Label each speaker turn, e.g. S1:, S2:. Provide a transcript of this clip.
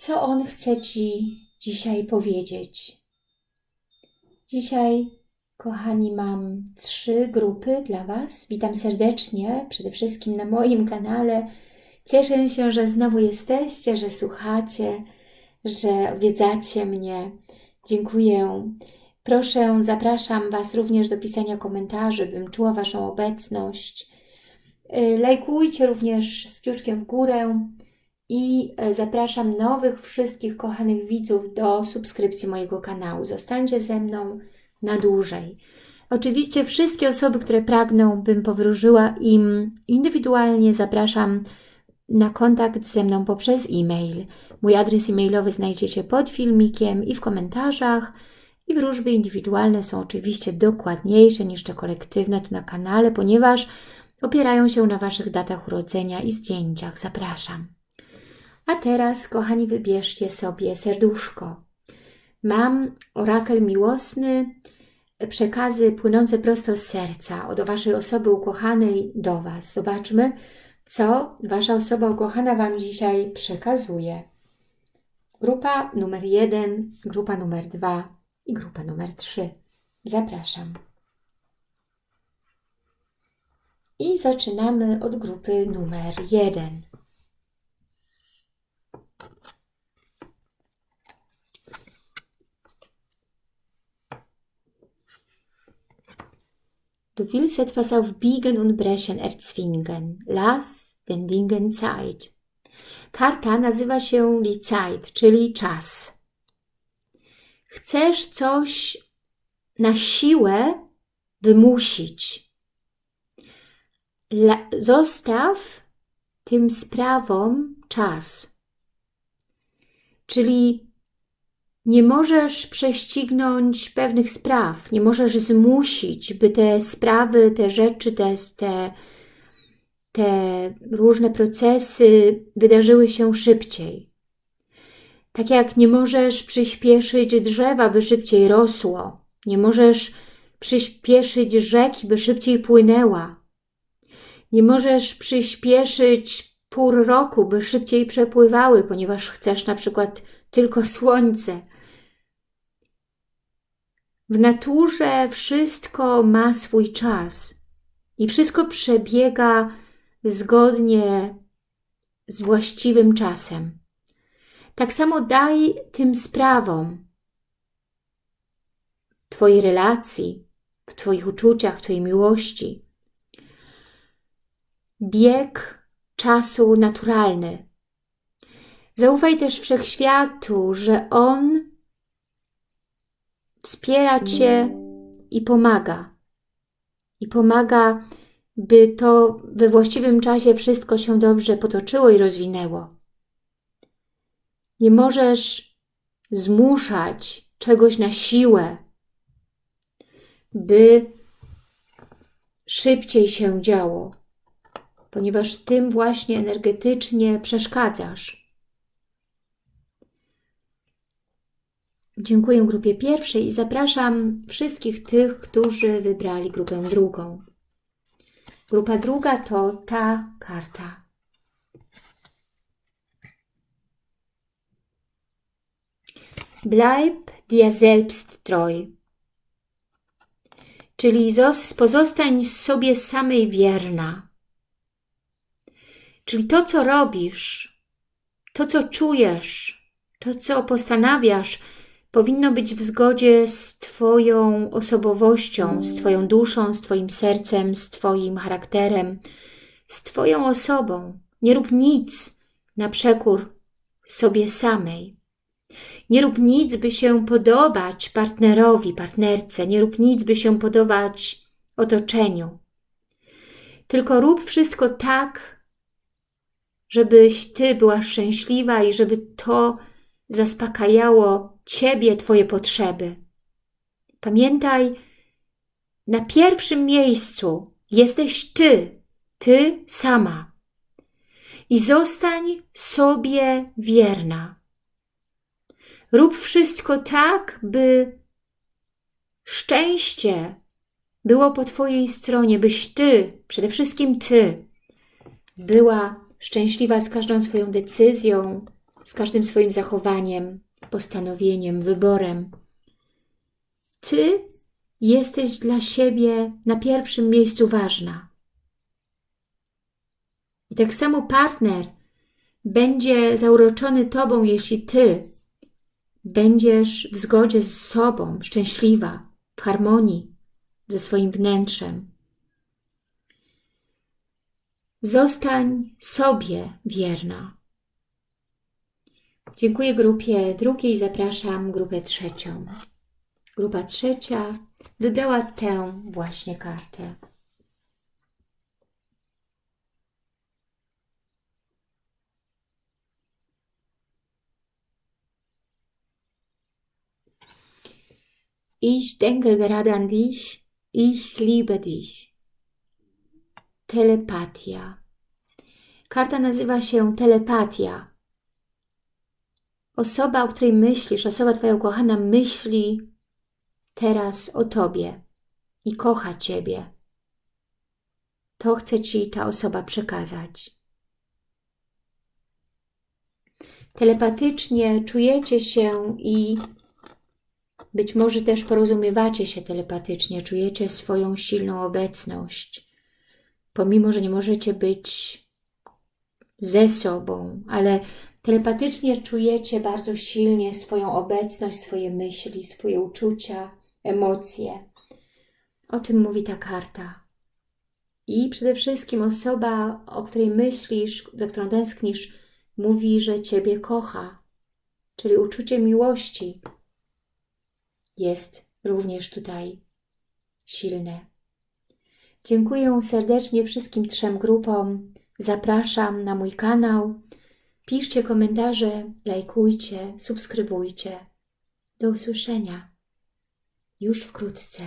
S1: co On chce Ci dzisiaj powiedzieć. Dzisiaj, kochani, mam trzy grupy dla Was. Witam serdecznie, przede wszystkim na moim kanale. Cieszę się, że znowu jesteście, że słuchacie, że odwiedzacie mnie. Dziękuję. Proszę, zapraszam Was również do pisania komentarzy, bym czuła Waszą obecność. Lajkujcie również z kciuczkiem w górę i y, zapraszam nowych wszystkich kochanych widzów do subskrypcji mojego kanału. Zostańcie ze mną na dłużej. Oczywiście wszystkie osoby, które pragną, bym powróżyła im indywidualnie, zapraszam na kontakt ze mną poprzez e-mail. Mój adres e-mailowy znajdziecie pod filmikiem i w komentarzach. I wróżby indywidualne są oczywiście dokładniejsze niż te kolektywne tu na kanale, ponieważ opierają się na Waszych datach urodzenia i zdjęciach. Zapraszam. A teraz, kochani, wybierzcie sobie serduszko. Mam orakel miłosny, przekazy płynące prosto z serca od Waszej osoby ukochanej do Was. Zobaczmy, co Wasza osoba ukochana Wam dzisiaj przekazuje. Grupa numer jeden, grupa numer dwa i grupa numer trzy. Zapraszam. I zaczynamy od grupy numer jeden. Du willst etwas auf Biegen und Brechen erzwingen. Lass den Dingen Zeit. Karta nazywa się Die Zeit, czyli czas. Chcesz coś na siłę wymusić. La zostaw tym sprawom czas. Czyli nie możesz prześcignąć pewnych spraw, nie możesz zmusić, by te sprawy, te rzeczy, te, te, te różne procesy wydarzyły się szybciej. Tak jak nie możesz przyspieszyć drzewa, by szybciej rosło, nie możesz przyspieszyć rzeki, by szybciej płynęła, nie możesz przyspieszyć pór roku, by szybciej przepływały, ponieważ chcesz na przykład tylko słońce. W naturze wszystko ma swój czas i wszystko przebiega zgodnie z właściwym czasem. Tak samo daj tym sprawom Twojej relacji, w Twoich uczuciach, w Twojej miłości. Bieg czasu naturalny. Zaufaj też wszechświatu, że On wspiera Cię i pomaga. I pomaga, by to we właściwym czasie wszystko się dobrze potoczyło i rozwinęło. Nie możesz zmuszać czegoś na siłę, by szybciej się działo, ponieważ tym właśnie energetycznie przeszkadzasz. Dziękuję grupie pierwszej i zapraszam wszystkich tych, którzy wybrali grupę drugą. Grupa druga to ta karta. Bleib dir selbst treu. Czyli pozostań sobie samej wierna. Czyli to, co robisz, to, co czujesz, to, co postanawiasz, powinno być w zgodzie z Twoją osobowością, z Twoją duszą, z Twoim sercem, z Twoim charakterem, z Twoją osobą. Nie rób nic na przekór sobie samej. Nie rób nic, by się podobać partnerowi, partnerce. Nie rób nic, by się podobać otoczeniu. Tylko rób wszystko tak, żebyś Ty była szczęśliwa i żeby to zaspokajało Ciebie, Twoje potrzeby. Pamiętaj, na pierwszym miejscu jesteś Ty, Ty sama. I zostań sobie wierna. Rób wszystko tak, by szczęście było po Twojej stronie, byś Ty, przede wszystkim Ty, była szczęśliwa z każdą swoją decyzją, z każdym swoim zachowaniem, postanowieniem, wyborem. Ty jesteś dla siebie na pierwszym miejscu ważna. I tak samo partner będzie zauroczony Tobą, jeśli Ty będziesz w zgodzie z sobą, szczęśliwa, w harmonii ze swoim wnętrzem. Zostań sobie wierna. Dziękuję grupie drugiej, zapraszam grupę trzecią. Grupa trzecia wybrała tę właśnie kartę. Ich denke gerade an dich, ich liebe dich. Telepatia. Karta nazywa się telepatia. Osoba, o której myślisz, osoba Twoja ukochana myśli teraz o Tobie i kocha Ciebie. To chce Ci ta osoba przekazać. Telepatycznie czujecie się i być może też porozumiewacie się telepatycznie, czujecie swoją silną obecność. Pomimo, że nie możecie być ze sobą, ale telepatycznie czujecie bardzo silnie swoją obecność, swoje myśli, swoje uczucia, emocje. O tym mówi ta karta. I przede wszystkim osoba, o której myślisz, za którą tęsknisz, mówi, że Ciebie kocha. Czyli uczucie miłości jest również tutaj silne. Dziękuję serdecznie wszystkim trzem grupom. Zapraszam na mój kanał. Piszcie komentarze, lajkujcie, subskrybujcie. Do usłyszenia już wkrótce.